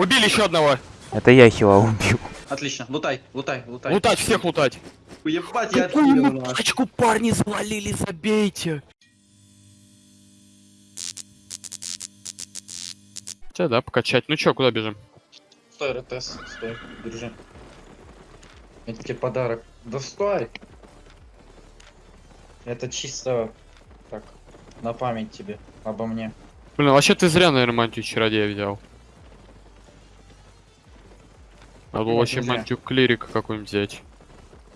Убили еще одного. Это я хила убил. Отлично, лутай, лутай, лутай. Лутать, всех лутать. Ебать, я Какую тачку парни завалили, забейте. Тебя, да, покачать. Ну чё, куда бежим? Стой, РТС, стой, держи. Это тебе подарок. Да стой! Это чисто так, на память тебе, обо мне. Блин, вообще ты зря, наверное, мантию чародея взял. Надо Нет, вообще не зря. мантию клирика какую-нибудь взять.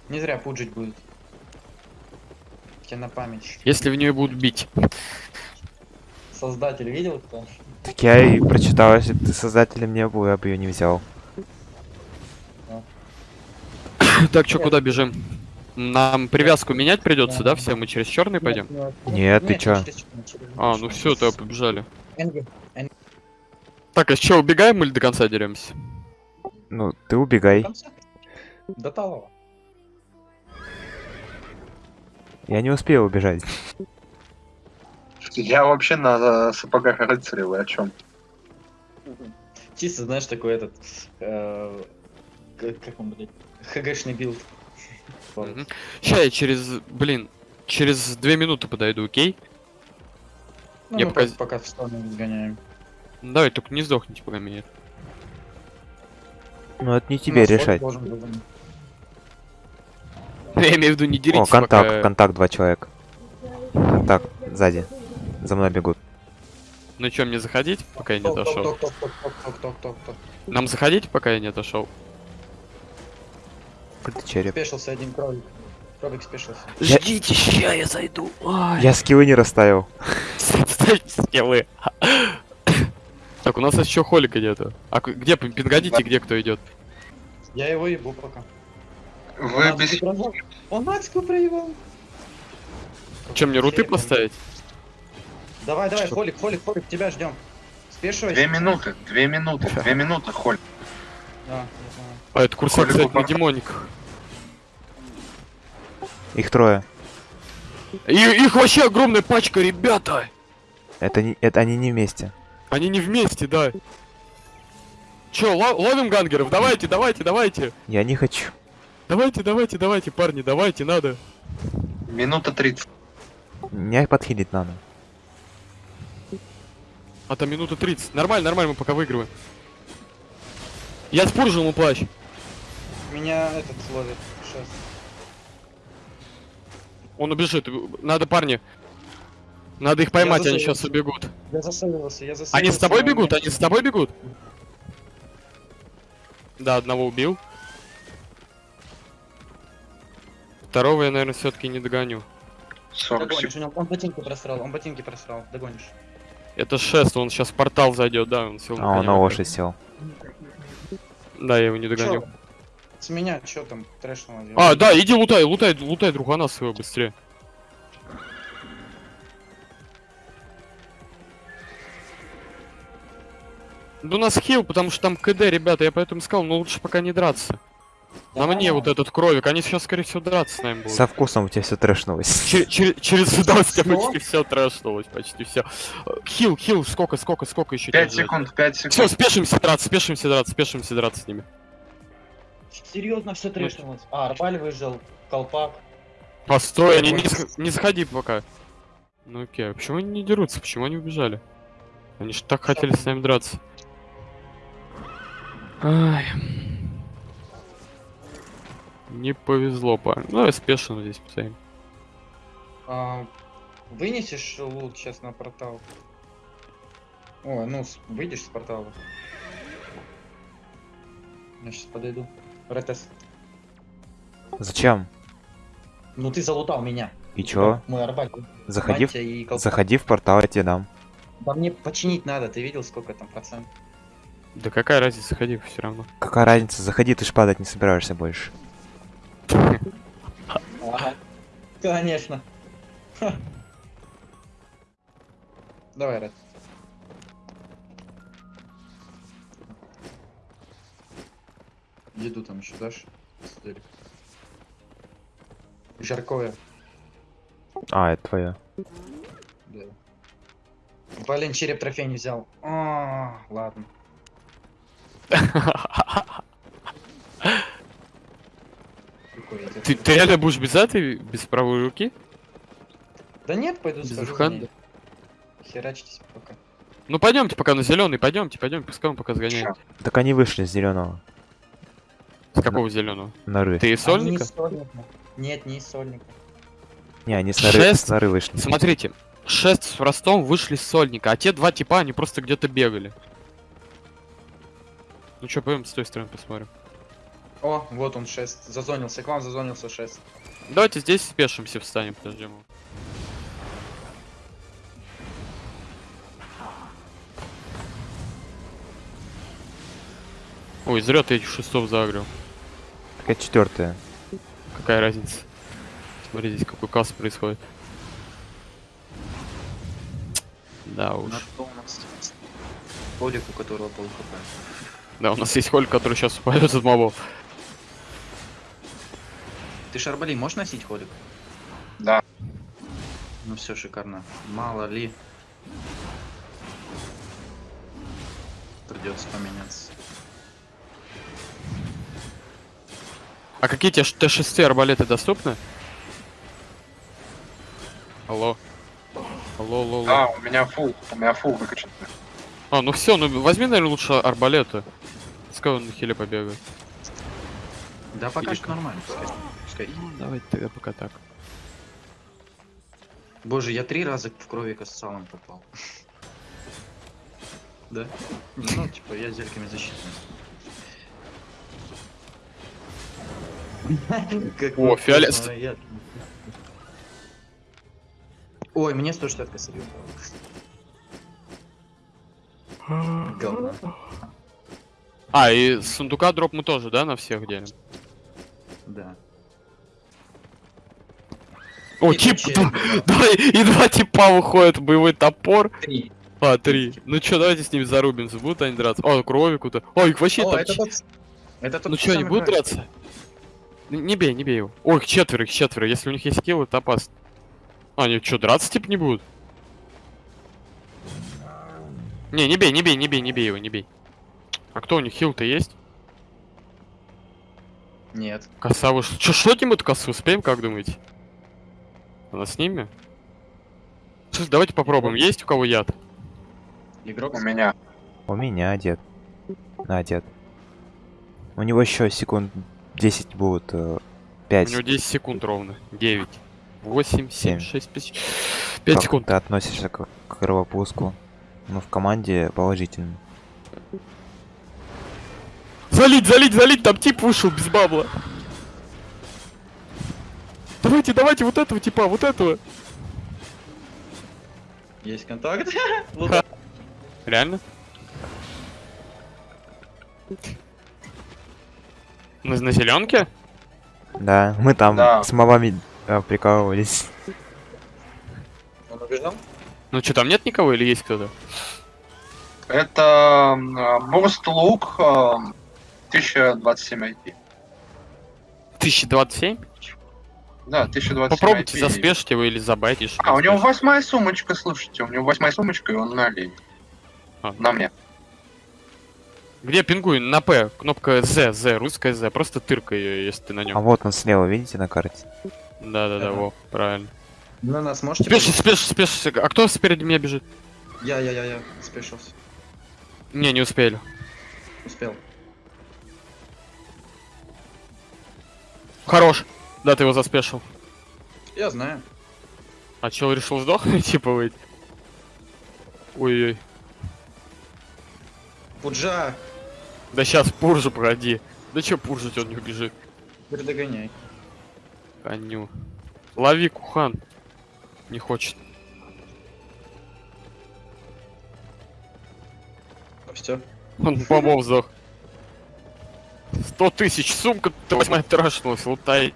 Не зря пуджить будет. Тебе на память. Если в нее будут бить. Создатель видел кто? Так я и прочитал, если бы ты создателем не был, я бы ее не взял. Так, чё, куда бежим? Нам привязку менять придется, да? Все, мы через черный пойдем? Нет, ты чё? А, ну все, то побежали. Так, а что, убегаем или до конца деремся? Ну, ты убегай. До талого. Я не успею убежать. Я вообще на сапогах рыцаря, вы о чем? Чисто, знаешь, такой этот... э, как он, блядь? ХГшный build. Ща я через, блин, через две минуты подойду, окей? Ну, Я мы пока- пока, пока в сторону сгоняем. Давай, только не сдохните, пока меня. Ну, это не тебе нас решать. Я имею в виду, не О, деритесь, контакт, пока... контакт, два человека. Контакт, сзади. За мной бегут. Ну чё, мне заходить, пока я не дошел? Нам заходить, пока я не дошел? Какой-то череп. Спешился один кролик. Кролик спешился. Я- Ждите, ща я зайду. Ай. Я скиллы не расставил. Ставьте скиллы. Так, у нас еще холика нету. А где, пин- пингадите, где кто идет? Я его ебу пока. Вы Он без... Он Аську проебал. Чем мне руты поставить? Давай, давай, Что? холик, холик, холик, тебя ждем. Спешивайся. Две минуты, две минуты, две минуты, Холь. Да, я знаю. А, это курсак, Холику кстати, на пора. демониках. Их трое. И их вообще огромная пачка, ребята! Это, не, это они не вместе. Они не вместе, да. Ло- ловим гангеров? Давайте, давайте, давайте. Я не хочу. Давайте, давайте, давайте, парни, давайте, надо. Минута 30. Меня подхилить надо. А там минута 30. Нормально, нормально, мы пока выигрываем. Я спуржил ему плащ. Меня этот ловит. Сейчас. Он убежит. Надо, парни. Надо их поймать, они сейчас убегут. Я засолился, я засолился. Они с тобой бегут? Они с тобой бегут? Да, одного убил. Второго я, наверное, все-таки не догоню. 40 Догонишь, него- он ботинки просрал, он ботинки просрал, догонишь. Это шест, он сейчас в портал зайдет, да, он сел А, он на лошадь сел. Да, я его не догоню. Чё? С меня что там трэшного А, да, иди лутай, лутай, лутай другана своего быстрее. Да у нас хил, потому что там КД, ребята, я поэтому сказал, ну лучше пока не драться. На мне вот этот кровик, они сейчас, скорее всего, драться с нами будут. Со вкусом у тебя все трэшнулось. Чер- чер- через удовольствие Что? почти все трэшнулось, почти все. Хил, хил, сколько, сколько, сколько еще? 5 секунд, 5 Все, секунд. спешимся драться, спешимся драться, спешимся драться с ними. Серьезно все трэшнулось. А, Арбаль выжил, колпак. Постой, они не, не заходи пока. Ну окей, а почему они не дерутся? Почему они убежали? Они же так хотели с нами драться. Ай. Не повезло, парень. Ну, я спешно здесь постоим. А, вынесешь лут сейчас на портал? О, ну, выйдешь с портала. Я сейчас подойду. Ретес. Зачем? Ну ты залутал меня. И чё? Мой арбаль. Заходи, в- Мантия и колпак. заходи в портал, я тебе дам. Да мне починить надо, ты видел, сколько там процент? Да какая разница, заходи все равно. Какая разница, заходи, ты ж падать не собираешься больше. Ага. Конечно. Ха. Давай, Ред. Еду там еще дашь? Жаркое. А, это твое. Да. Блин, череп трофей не взял. А, ладно. Ты, ты реально будешь без этой, без правой руки? Да нет, пойду Без ней. Херачьтесь пока. Ну пойдемте пока на зеленый, пойдемте, пойдемте, пускай он пока сгоняет. Чё? Так они вышли с зеленого. С какого зеленого? Норы. Ты из Они сольника? из сольника. Нет, не из сольника. Не, они с норы, Шесть? с норы вышли. Смотрите, шесть с Ростом вышли с сольника, а те два типа, они просто где-то бегали. Ну чё, пойдем с той стороны посмотрим. О, вот он 6. Зазонился, к вам зазонился 6. Давайте здесь спешимся, встанем, подождем. его. Ой, зря ты этих шестов загрел. Такая четвертая. Какая разница? Смотри, здесь какой касс происходит. Да уж. Что? Полик, у которого пол хп. Да, у нас есть холь, который сейчас упадет от мобов. Ты шарбали можешь носить холик? Да. Ну все, шикарно. Мало ли. Придется поменяться. А какие тебе ш- Т6 арбалеты доступны? Алло. Алло, алло, алло. А, у меня фул, у меня фул выкачан. А, ну все, ну возьми, наверное, лучше арбалеты. Пускай он на хиле побегает. Да пока что нормально. Пускай. пускай. Ну, давайте тогда пока так. Боже, я три раза в кровика с салом попал. Да? Ну, типа, я зельками защитный. О, фиолет- Ой, мне 160 косарей упало. Говно. А, и с сундука дроп мы тоже, да, на всех делим? Да. О, И тип, да, да, и два типа выходят, боевой топор. Три. А, три. Ну чё, давайте с ними зарубимся, будут они драться? О, кровику-то. О, их вообще О, там... это тот... Это тот Ну чё, они будут драться? Не бей, не бей его. Ой, их четверо, их четверо. Если у них есть скилл, это опасно. А, они чё, драться типа не будут? Не, не бей, не бей, не бей, не бей его, не бей. А кто у них хил-то есть? Нет. Коса вы Чё, шотим эту косу? Успеем, как думаете? Она с ними? Слушай, давайте попробуем. Есть у кого яд? Игрок У меня. У меня дед. На, дед. У него еще секунд 10 будут. э, У 5. него 10 секунд ровно. 9. 8, 7, Семь. 6, 5. 5 как секунд. ты относишься к, к кровопуску? Ну, в команде положительно. Залить, залить, залить, там тип вышел без бабла. Давайте, давайте вот этого типа, вот этого. Есть контакт. Вот Реально? На, на зеленке? Да, мы там Да. с мобами э, прикалывались. Он убежал? Ну что, там нет никого или есть кто-то? Это Мост Лук 1027 IP. 1027? Да, 1027 Попробуйте IP. заспешить его или забайтишь. А, у него восьмая сумочка, слушайте, у него восьмая сумочка, и он на олень. А. На мне. Где пингуй? На П. Кнопка Z, Z, русская Z. Просто тыркай ее, если ты на А нем. вот он слева, видите на карте? Да-да-да, во, правильно. На нас можете? Спеши, спеши, спеши. А кто спереди меня бежит? Я, я, я, я. Спешился. Не, не успели. Успел. Хорош. Да, ты его заспешил. Я знаю. А чел решил сдохнуть, типа выйти? Ой-ой. Пуджа, Да сейчас пуржу погоди. Да чё пуржить, он не убежит. теперь догоняй. Коню. Лови, Кухан. Не хочет. Все. Он помог сдох. Сто тысяч, сумка, ты восьмая трашнулась, лутай.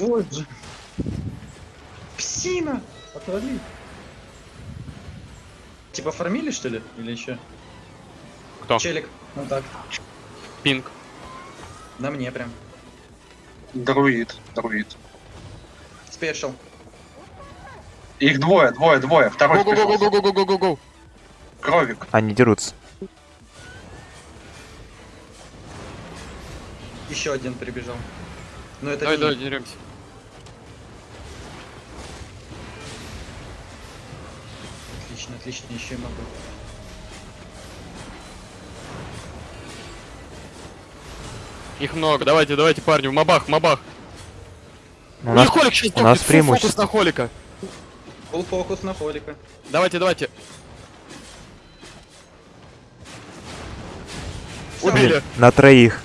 Боже. Псина! Отвали. Типа фармили, что ли? Или еще? Кто? Челик. Ну так. Пинг. На мне прям. Друид, друид. Спешил. Их двое, двое, двое. Второй пришел. Го-го-го-го-го-го-го-го. Кровик. Они дерутся. Еще один прибежал. Но это Давай, не- давай, деремся. Отлично, отлично, еще и могу. Их много. Давайте, давайте, парни, в мобах, в мобах. У У нас, них Холик сейчас у нас фокус преимущество. на Холика. Full фокус на Холика. Давайте, давайте. Убили. на троих.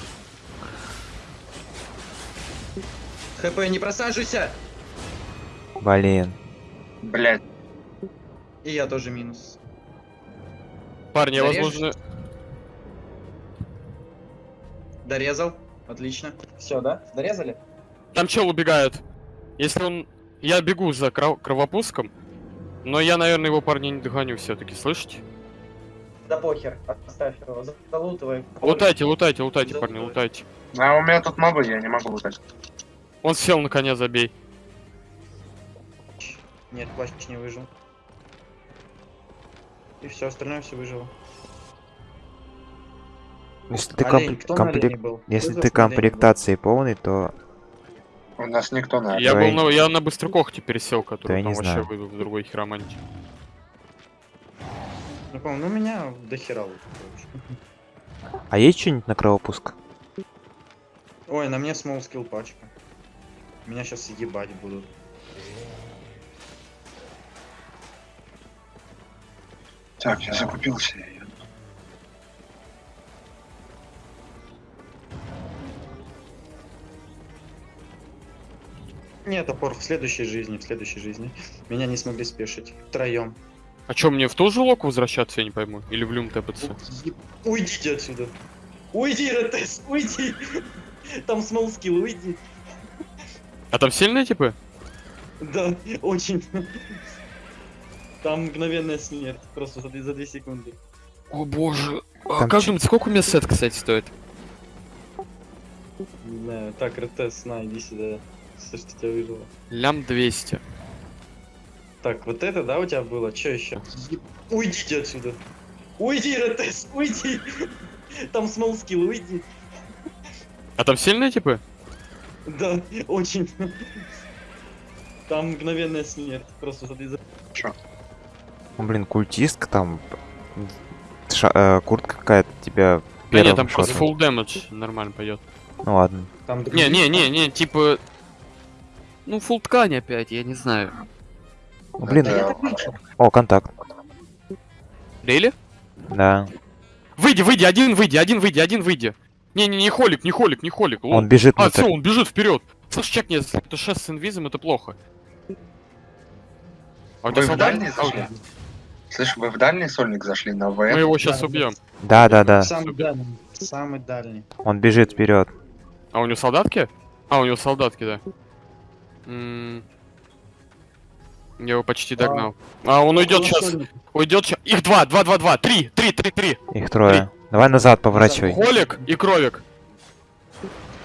ХП, не просаживайся! Блин. Блять. И я тоже минус. Парни, я, Зарежешь? возможно... Дорезал. Отлично. Все, да? Дорезали? Там чел убегает. Если он... Я бегу за кров- кровопуском, но я, наверное, его парня не догоню все-таки, слышите? Да похер, оставь его, залутывай. Лутайте, лутайте, лутайте, Да, парни, лутайте. А у меня тут мобы, я не могу лутать. Он сел на коня, забей. Нет, плащ не выжил. И все, остальное все выжило. Если ты, Олень, комп- кто на комплек- олене был? Если ты комплектацией полный, то У нас никто на Я был на... Я на быстрокохте пересел, который я там вообще знаю. выйду в другой хиромантии. Ну, по ну у меня до хера короче. А есть что-нибудь на кровопуск? Ой, на мне смол скилл пачка. Меня сейчас ебать будут. Так, я закупился. Нет, опор в следующей жизни, в следующей жизни. Меня не смогли спешить. Втроем. А чё, мне в ту же лок возвращаться, я не пойму? Или в люм тэпаться? Уйдите отсюда. Уйди, Ретес, уйди. Там смол скилл, уйди. А там сильные типы? Да, очень. Там мгновенная смерть. Просто за, две- за две секунды. О боже. А Там как думаете, сколько у меня сет, кстати, стоит? Не знаю. Так, Ретес, на, иди сюда. Все, что тебя выжило. Лям 200. Так, вот это, да, у тебя было? Че еще? Уйдите отсюда. Уйди, Ретес, уйди. Там смол скилл, уйди. А там сильные типы? Да, очень. Там мгновенная смерть. Просто за две- за- Ну, блин, культистка там... ша- э, куртка какая-то тебя Да нет, там просто шотнет. full damage нормально пойдет. Ну ладно. Там Не, не, не, не, типа... Ну, full ткань опять, я не знаю. Ну, блин, Да. о, контакт. Рейли? Да. Выйди, выйди, один выйди, один выйди, один выйди. Не, не, не холик, не холик, не холик. лол. Он бежит А, все, он бежит вперед. Слышь, чекни, если это шест с инвизом, это плохо. А Вы в дальний А, зашли? Слышь, вы в дальний сольник зашли на Мы ВФ? его сейчас Да, убьем. Да, да, да. Самый дальний. Самый дальний. Он бежит вперед. А у него солдатки? А, у него солдатки, да. М, Я его почти догнал. А, он уйдет сейчас. Уйдет сейчас. Их два, два, два, два, три, три, три, три. Их трое. Давай назад поворачивай. Холик и Кровик.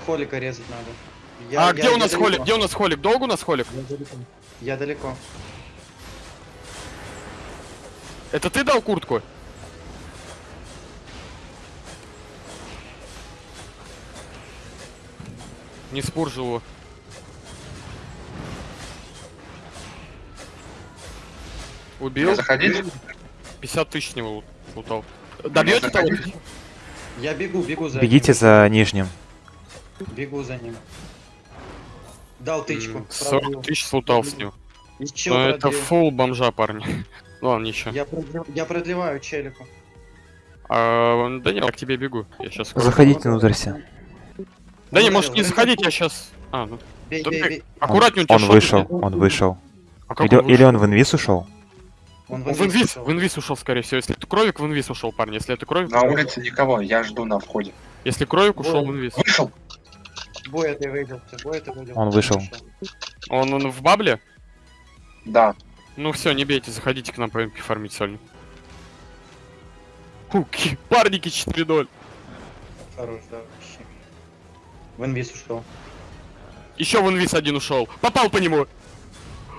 Холика резать надо. Я- а я- где у я нас далеко. Холик? Где у нас Холик? Долго у нас Холик? Я далеко. Я далеко. Это ты дал куртку? Не спуржил Убил? Мне заходить? 50 тысяч него лут- лутал. Добьете того? Я бегу, бегу за Бегите ним. за нижним. Бегу за ним. Дал тычку. М, 40 тысяч слутал с него. Но это фул бомжа, парни. Ладно, ничего. Я, продлев- я продлеваю челику. А, да не, я к тебе бегу. Я сейчас. Заходите внутрь все. Да не, может не заходить, я сейчас. А, ну. Бей, бей, бей. Аккуратнее, у тебя Он шотники. вышел, он вышел. А Или, он он в инвиз ушел? Он Он в инвиз, в инвиз ушел, скорее всего. Если это кровик, в инвиз ушел, парни. Если это кровик, На улице никого, я жду на входе. если кровик ушел в инвиз. Вышел! Бой это выйдел, бой это выйдел. Он вышел. Он, он в бабле? Да. Ну все, не бейте, заходите к нам по МП фармить сольник. Фу, ки- парники 4-0. Хорош, да, вообще. В инвиз ушел. Еще в инвиз один ушел. Попал по нему.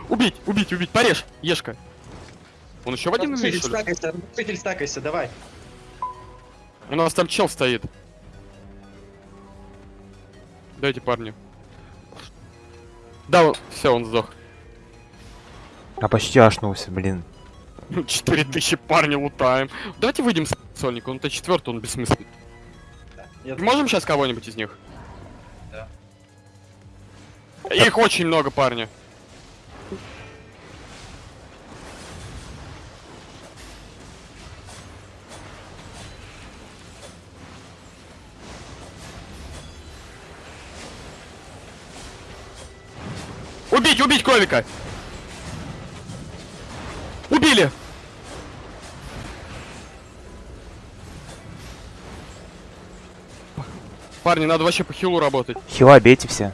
Убить, убить, убить, порежь, ешка. Он еще в один умеет, что ли? стакайся, стакайся, давай. У нас там чел стоит. Дайте парню. Да, все, он сдох. А почти ашнулся, блин. 4000 парня лутаем. Давайте выйдем с Соника, он Т4, он бессмысленный. Я Можем сейчас кого-нибудь из них? Да. Их очень много, парня. Убить, убить кролика! Убили! Парни, надо вообще по хилу работать. Хила бейте все.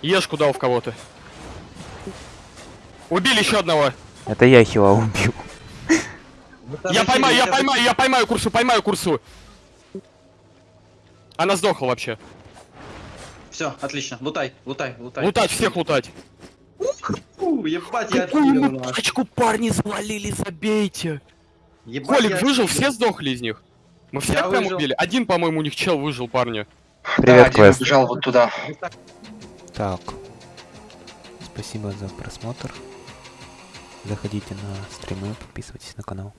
Ешку дал в кого-то. Убили еще одного. Это я хила убил. Я поймаю, я поймаю, я поймаю курсу, поймаю курсу. Она сдохла вообще. Все, отлично. Лутай, лутай, лутай. Лутать, всех лутать. Фу, ебать, я Какую парни завалили, забейте. Ебать, Колик выжил, все сдохли из них. Мы всех Я прям выжил. убили. Один, по-моему, у них чел выжил, парни. Да, Привет, Квест. убежал вот туда. Так. Спасибо за просмотр. Заходите на стримы, подписывайтесь на канал.